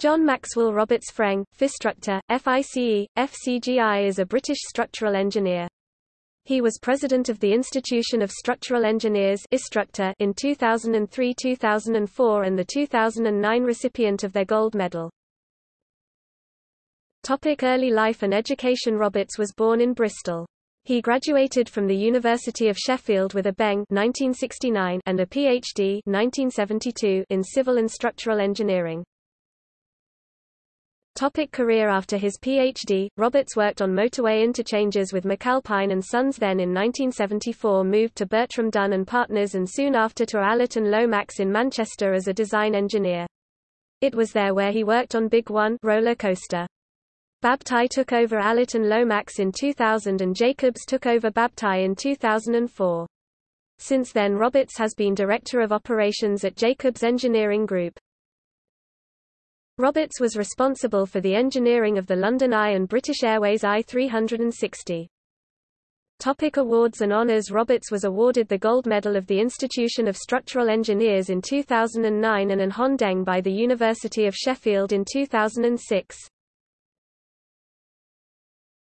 John Maxwell Roberts FREng, FIStructE, FICE, FCGI is a British structural engineer. He was president of the Institution of Structural Engineers in 2003-2004 and the 2009 recipient of their gold medal. Topic early life and education Roberts was born in Bristol. He graduated from the University of Sheffield with a BEng 1969 and a PhD 1972 in civil and structural engineering. Topic career After his Ph.D., Roberts worked on motorway interchanges with McAlpine and Sons then in 1974 moved to Bertram Dunn and Partners and soon after to Allott and Lomax in Manchester as a design engineer. It was there where he worked on Big One roller coaster. Babtie took over Allott and Lomax in 2000 and Jacobs took over Babtie in 2004. Since then Roberts has been Director of Operations at Jacobs Engineering Group. Roberts was responsible for the engineering of the London Eye and British Airways I-360. Topic awards and honours Roberts was awarded the Gold Medal of the Institution of Structural Engineers in 2009 and an Hon DEng by the University of Sheffield in 2006.